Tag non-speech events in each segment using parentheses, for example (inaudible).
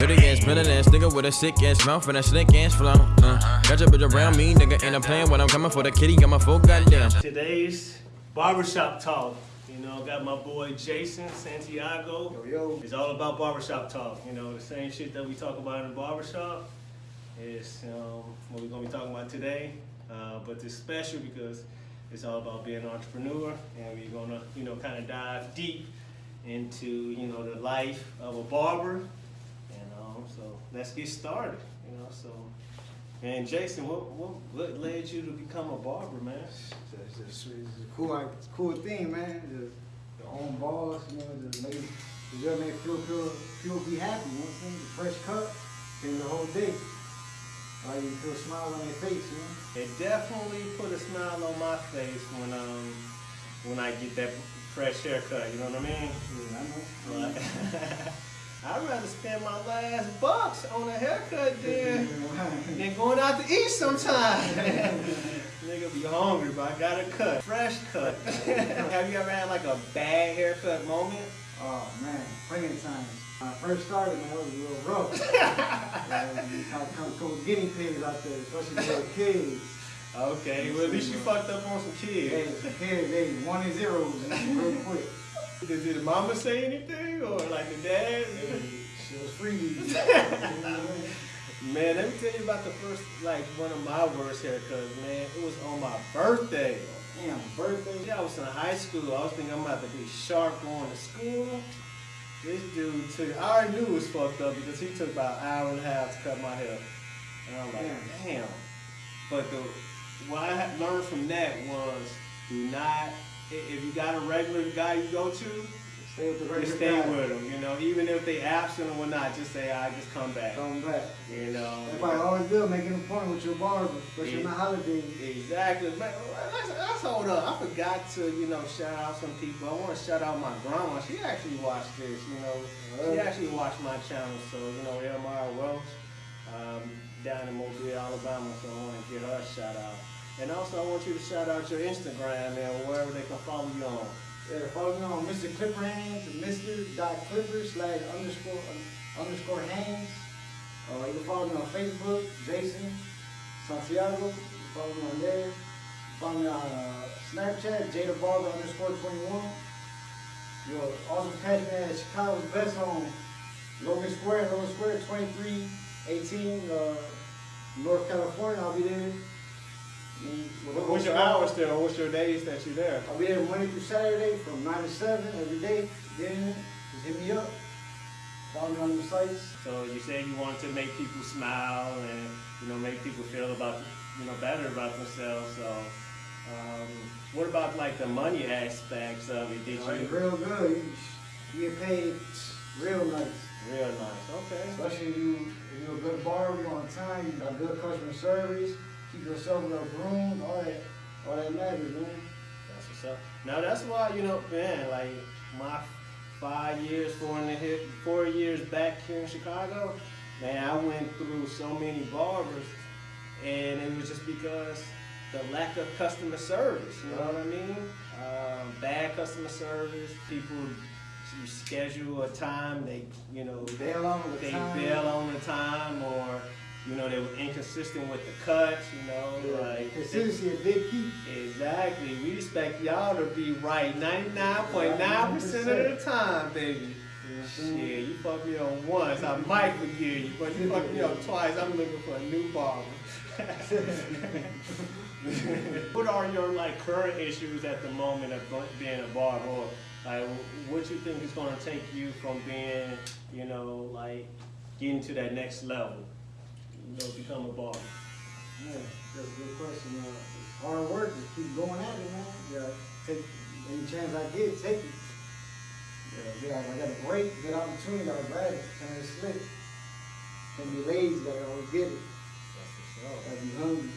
Dirty ass, villain ass nigga with a sick ass mouth and a slick ass flow. Uh, got your bitch around me, nigga, and I'm playing when I'm coming for the kitty, got my full goddamn. Today's barbershop talk. You know, got my boy Jason Santiago. Yo, yo. It's all about barbershop talk. You know, the same shit that we talk about in the barbershop is um, what we're gonna be talking about today. Uh, but it's special because it's all about being an entrepreneur, and we're gonna, you know, kind of dive deep into, you know, the life of a barber. And let's get started. You know, so. And Jason, what, what what led you to become a barber, man? It's, it's, it's a cool, like, it's a cool thing, man. The, the own boss, you know, just make, the just make people, people, people be happy, you know what I'm saying? The fresh cut, change the whole day. Like you feel a smile on their face, you know? It definitely put a smile on my face when um when I get that fresh haircut. You know what I mean? Yeah, I know. (laughs) I'd rather spend my last bucks on a haircut than than going out to eat sometime. (laughs) Nigga be hungry, but I got a cut, fresh cut. (laughs) Have you ever had like a bad haircut moment? Oh man, plenty of times. When I first started, man, it was a little rough. (laughs) you come, come guinea pigs out there, especially the kids. Okay, well at least you uh, fucked up on some Hey, kids. the kids, they one and zeros real quick. Did, did the mama say anything or like the dad? She was free. (laughs) Man, let me tell you about the first, like, one of my worst haircuts, man. It was on my birthday. Damn, birthday. Yeah, I was in high school. I was thinking I'm about to be sharp going to school. This dude took, I already knew it was fucked up because he took about an hour and a half to cut my hair. And I'm like, damn. But the, what I learned from that was do not, i- if you got a regular guy you go to, Stay with the just regular stay guy. with him. You know, even if they absent or whatnot, just say, I just come back. Come back. You know. That's why I always do making a point with your barber, especially in the holidays. Exactly. Man, let's, let's hold up. I forgot to, you know, shout out some people. I want to shout out my grandma. She actually watched this, you know. She actually watched my channel. So, you know, Elmira Welch um, down in Mobile, Alabama. So I want to give her a shout out. And also, I want you to shout out your Instagram and wherever they can follow you on. Yeah, follow me on Mr. Clipper Hands, Mr. Dot Clipper slash underscore un- underscore Hands. Uh, you can follow me on Facebook, Jason Santiago. You follow me on there. Follow me on uh, Snapchat, Jada Barber underscore 21. You'll also catch me at Chicago's Best on Logan Square, Logan Square 2318, uh, North California. I'll be there. With the What's your hours there? Or what's your days that you're there? I'll be there Monday through Saturday from 9 to 7 every day. Get in it. Just hit me up. Follow me on the sites. So you said you wanted to make people smile and you know make people feel about you know better about themselves. So um, what about like the money aspects of it? Did Like, you real good. You, you get paid real nice. real nice? Okay. Especially if, you, if you're a good barber, you're on time, you got good customer service, keep yourself in a room, all that, all that matters, man. That's what's up. Now that's why you know, man, like my five years, four and a half, four years back here in Chicago, man, I went through so many barbers, and it was just because the lack of customer service. You know what I mean? Um, bad customer service. People, you schedule a time, they, you know, Bail on the they time. bail on the time, or you know, they were inconsistent with the cuts. You know, like Consistency a big key. Exactly. We expect y'all to be right 99.9% of the time, baby. Shit, you fuck me on once, I might forgive you, but you fuck me up twice, I'm looking for a new barber. (laughs) what are your like current issues at the moment of being a barber? Or, like, what you think is going to take you from being, you know, like getting to that next level? You know, become a barber. Yeah, that's a good question. Uh, hard work. Just keep going at it, man. Yeah, take any chance I get, take it. Yeah, yeah, I got a break, good opportunity, I'll grab it. Turn it slick. Can't be lazy, gotta always get it. That's what's up. Gotta be hungry.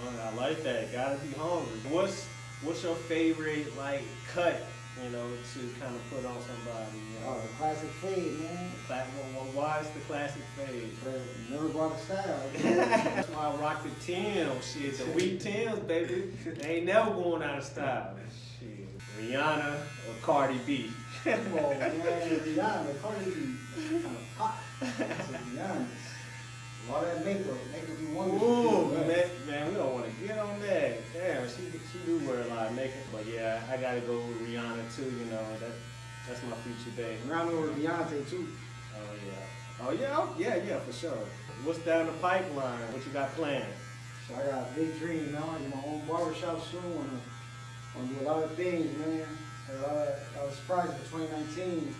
Oh, I like that. Gotta be hungry. What's what's your favorite like cut? You know, to kind of put on somebody. You Oh, the classic fade, man. Cla- well, well, why is the classic fade? Never brought a style. (laughs) That's why I rock the Tim's. Shit, the weak Tim's, baby. They ain't never going out of style. Shit, Rihanna or Cardi B. Come on, man. Rihanna, Cardi B. Kind of pop. (laughs) To be honest. A lot of that makeup, makeup you wonder. Ooh, man, man, we don't want to get on that. Damn, she she do wear a lot of makeup, but yeah, I gotta go with Rihanna too. You know that that's my future. Around there with Beyonce too. Oh yeah, oh yeah, oh, yeah, yeah, for sure. What's down the pipeline? What you got planned? So I got a big dream, man. I get my own barbershop soon. I want to, want to do a lot of things, man. A lot of, I was surprised in 2019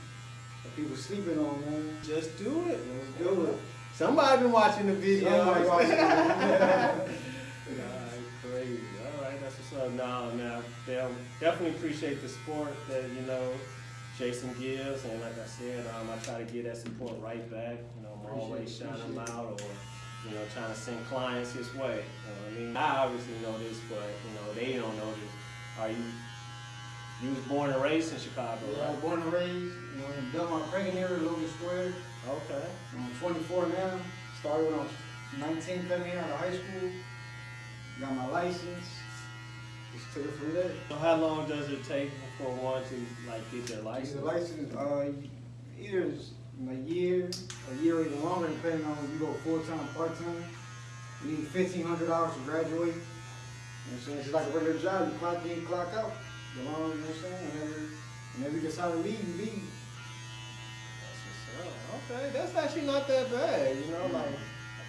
that people sleeping on, man. Just do it. Let's do it. Somebody been watching the video. Somebody watching (laughs) it. Alright, crazy. All right, that's what's up. No, now, definitely appreciate the support that you know Jason gives, and like I said, um, I try to get that support right back. You know, I'm always Appreciate it, shining them out, or you know, trying to send clients his way. You know what I mean, I obviously know this, but you know, they don't know this. Are you? You was born and raised in Chicago, I was born and raised, you know, in Belmont Cragin area, Logan Square. Okay. I'm 24 now. Started when I was 19, coming out of high school. Got my license. Just took it from there. So how long does it take for one to like get their License. The license, uh, either a year, a year or even longer, depending on if you go full time, part time. You need fifteen hundred hours to graduate. You know what I'm saying? It's like a regular job. You clock in, clock out. The long, you know what I'm saying? Whenever, whenever you decide to leave, you leave. That's. Okay, that's actually not that bad. You know, like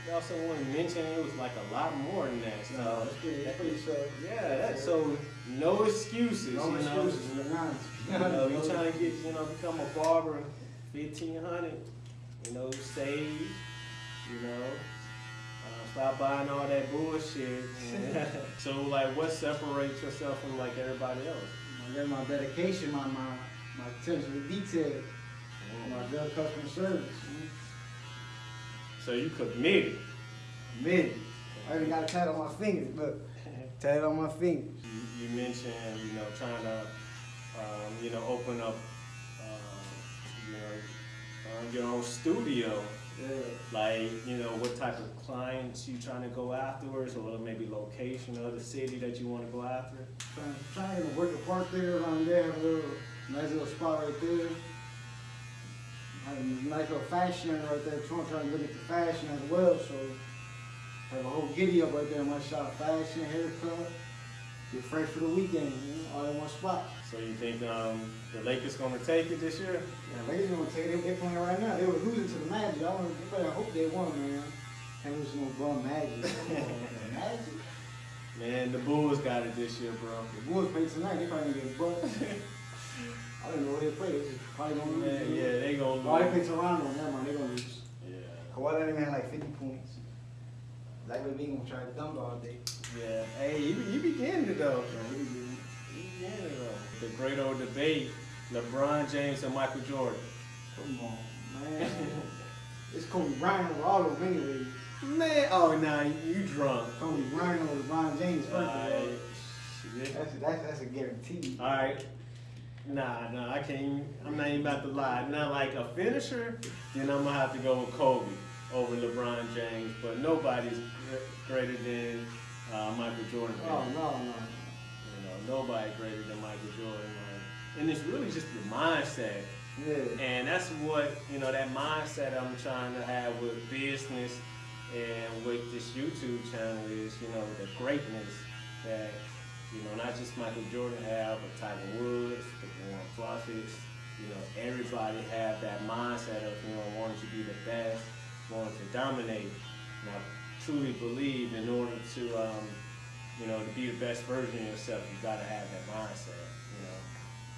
I also want to mention it was like a lot more than that. So No, it's pretty, so. yeah, that, so no excuses. No you know, excuses, you (laughs) know, you trying to get you know become a barber, fifteen hundred. You know, save. You know. Uh, stop buying all that bullshit. (laughs) (laughs) so, like, what separates yourself from like everybody else? My dedication, my my my attention to detail, my good customer service. So you committed. Mid. I even got a tat on my fingers. Look, (laughs) tat on my fingers. You, you mentioned, you know, trying to, um, you know, open up, uh, you know, uh, your own studio. Yeah. Like, you know, what type of clients you trying to go afterwards, or maybe location or the city that you want to go after. Trying, trying to work a park there around there, have a little nice little spot right there. Have a nice little fashion right there. Trying, trying to look at the fashion as well. So have a whole giddy up right there in my shop. Fashion, haircut. Get fresh for the weekend, you know, all in one spot. So you think um, the Lakers gonna take it this year? Yeah, ladies gonna take it. They playing right now. They were losing to the Magic. I, want, I hope they won, man. Lose to no bum Magic. (laughs) Magic. Man, the Bulls got it this year, bro. The Bulls play tonight. They probably gonna get bumped. (laughs) I don't know where they play. Probably gonna lose. Yeah, yeah, they gonna Oh, they play Toronto. Never mind. They gonna lose. Yeah, Kawhi Leonard had like 50 points. Likely being gonna try to dunk all day. yeah. Hey, you, you be getting it though. Yeah, he did. You be it though. The great old debate: LeBron James and Michael Jordan. Come on, man. (laughs) it's Kobe Bryant over all of them anyway. Man, oh nah, you drunk. Kobe Bryant over LeBron James. First of all. Alright. shit. That's, that's, that's a guarantee. Alright. Nah, nah, I can't even, I'm not even about to lie. Now, like a finisher, then I'm gonna have to go with Kobe over LeBron James, but nobody's greater than uh, Michael Jordan. Oh, no, no. You know, nobody greater than Michael Jordan. Like, and it's really just the mindset. Yeah. And that's what, you know, that mindset I'm trying to have with business and with this YouTube channel is, you know, the greatness that, you know, not just Michael Jordan have, but Tiger Woods, the Warren Buffetts, you know, everybody have that mindset of, you know, wanting to be the best, wanting to dominate. And I truly believe in order to, um, you know, to be the best version of yourself, you gotta have that mindset, you know.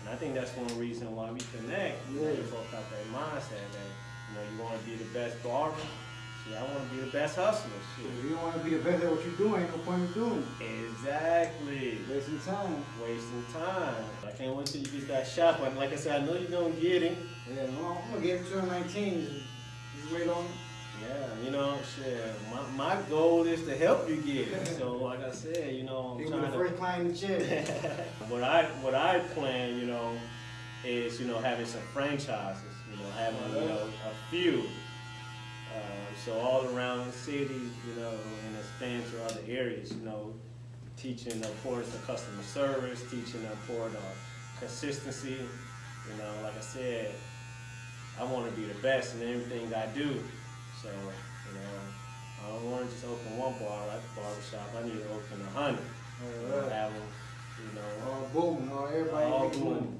And I think that's one reason why we connect. You know, Yeah. both got that mindset that, you know, you wanna be the best barber. Shit, I wanna be the best hustler. Shit. you want to be the best at what you're doing, ain't no point in doing it. Exactly. Wasting time. Wasting time. I can't wait till you get that shot. But like I said, I know you're gonna get it. Yeah, I'm gonna get it to 19. Just, wait on it. Yeah, you know, shit. My, my goal is to help you get it. So like I said, you know, I'm trying the first client in the chair. (laughs) what I what I plan, you know, is you know having some franchises, you know, having you know a few, so all around the city, you know, and expand to other areas, you know, teaching the importance of customer service, teaching the importance of consistency, you know, like I said, I want to be the best in everything I do. So, you know, I don't want to just open one bar like a barbershop. I need to open a hundred. You have them, you know, All booming, all everybody all making money. booming.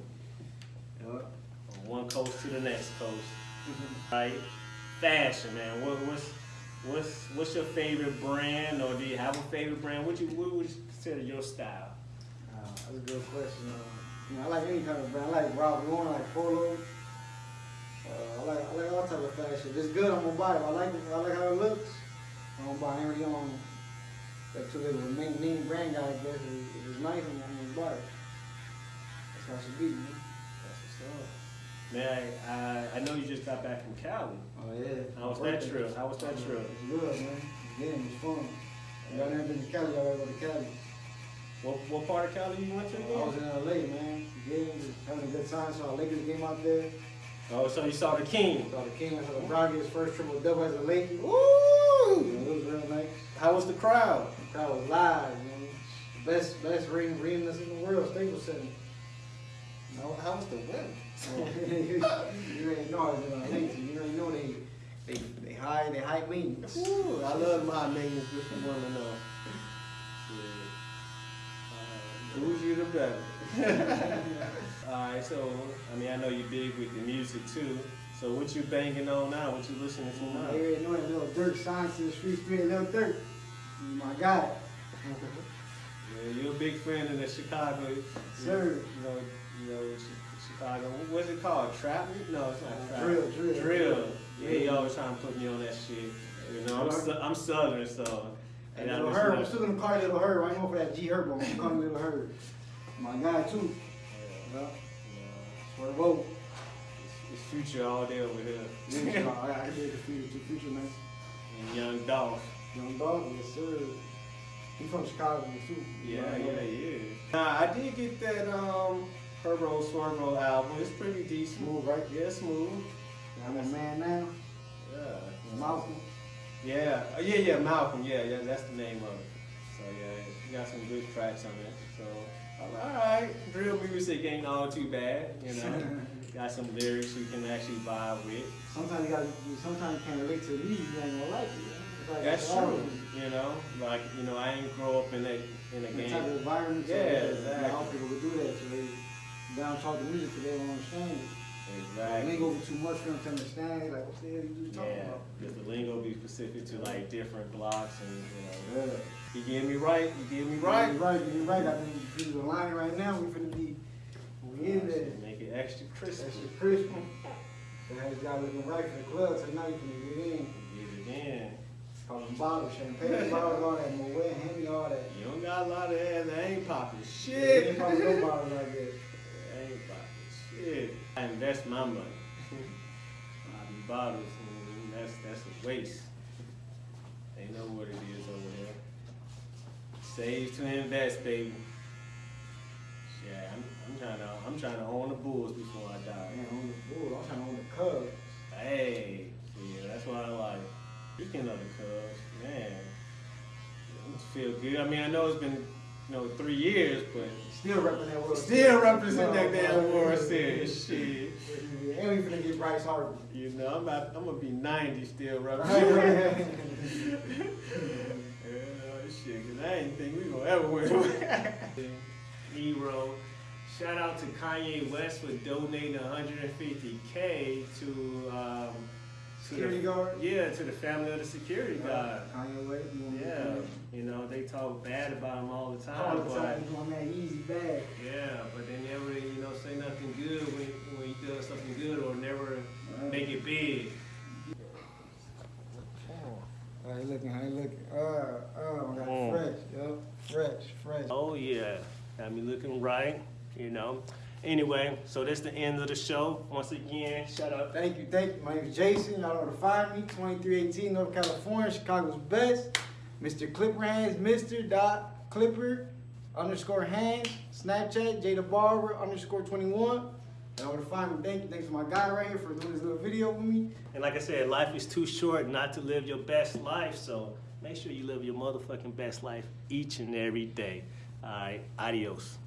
Yup. from one coast to the next coast. Mm-hmm. Right? Fashion, man. What, what's what's what's your favorite brand, or do you have a favorite brand? What you what would you consider your style? Uh, that's a good question. Uh, you know, I like any kind of brand. I like Ralph Lauren, I like Polo. Uh, I like I like all type of fashion. If it's good, I'm gonna buy it. I like it. I like how it looks. I'm gonna buy. Really on that too little main name brand guy. I guess if it's nice, I'm gonna buy it. That's how it should be, man. That's. Man, I, I I know you just got back from Cali. Oh yeah. How was that trip? How was that trip? It was good, man. Again, was fun. Y'all never been to Cali? Y'all gotta go to Cali. What what part of Cali you went to I was in LA, man. Again, having a good time. Saw a Lakers game out there. Oh, so you saw the King. Saw the King. I saw get his first triple double as a Laker. Woo! know, it was real nice. How was the crowd? The crowd was live, man. Best, best ring, arenas in the world, Staples Center. How, how was the weather? (laughs) you already know I in LA, so you already know they, they, they high, they high maintenance. Ooh, I love my maintenance with the woman though. Uh, bougie the better. (laughs) Alright, so I mean I know you're big with the music too. So what you banging on now? What you listening to now? already know that Lil Durk science in the streets, Lil Durk. My guy. Yeah, you're a big fan of the Chicago. Sir. You know, you know Chicago. What's it called? Trap? No, it's not trap. Drill, drill. Drill. Yeah, he always trying to put me on that shit. You know, I'm, su- I'm Southern, so. And Lil Herb, I'm still gonna call you Lil Herb. I ain't going for that G Herb, I'm calling you Lil Herb. My guy too. Yeah, Yeah. For the vote. It's, future all day over here. Yeah, I I did the future, the future man. and Young Dolph. Young dog, yes sir. He from Chicago too. Yeah, yeah, yeah. Nah, I did get that um Herbo Swervo album. It's pretty decent. Smooth, right? Yeah, smooth. I'm a man now. Yeah. Malcolm. Yeah, uh, yeah, yeah, Malcolm. Yeah, yeah, that's the name of it. So yeah, you got some good tracks on it. So all right, drill music ain't all too bad. You know, (laughs) got some lyrics you can actually vibe with. Sometimes you gotta, you- sometimes you can't relate to the music, you ain't gonna like it. Like That's true. You know, like you know, I ain't grow up in that in a The type of environment. Yeah, you exactly. All people would do that, so they down talk the music, so they don't understand it. The Exactly. lingo be too much for them to understand. Like, what the hell you talking Yeah, about? because the lingo be specific to like different blocks and you know. Yeah. You get me right. You get me Right, right. right, you're right. I think you the line right now. We finna be, we in there. Make it extra crispy. Your Christmas. So have this guy looking right for the club tonight. You finna get in. Get it in. Call them bottles, champagne (laughs) bottles, all that, Moet, Henny, all that. You don't got a lot of ass that ain't popping Ain't shit. probably no (laughs) bottles like that. ain't popping shit. I invest my money. (laughs) Be bottles, and that's that's a waste. They know what it is over there. Save to invest, baby. Yeah, I'm, I'm trying to I'm trying to own the Bulls before I die. Man, on the Bulls. I'm trying to own the Cubs. Hey, yeah, that's what I like. Speaking of the Cubs, man, it feel good. I mean, I know it's been, you know, three years, but Still represent World still represent that damn World no. Shit. And we finna get Bryce Harper. You know, I'm about, I'm gonna be 90 still representing. (laughs) yeah, shit, cause I didn't think we gonna ever win. Hero. (laughs) Shout out to Kanye West for donating 150k to um, to Security the, guard? Yeah, to the family of the security guard. Kanye West, you want Yeah, do you know they talk bad about him all the time, All the but time, you that easy bag. yeah, but they never you know say nothing good when when he does something good or never make it big. How you looking? How you looking? Uh, oh, I got Mm. fresh, yo. Fresh, fresh. Oh yeah, got me looking right, you know. Anyway, so that's the end of the show. Once again, shout out. Thank you, thank you. My name is Jason. Y'all know to find me. 2318 North California, Chicago's best. Mr. Clipper Hands, Mr. Dot Clipper underscore Hands. Snapchat, Jada Barber underscore 21. Y'all know where to find me. Thank you. Thanks to my guy right here for doing this little video with me. And like I said, life is too short not to live your best life. So make sure you live your motherfucking best life each and every day. All right, adios.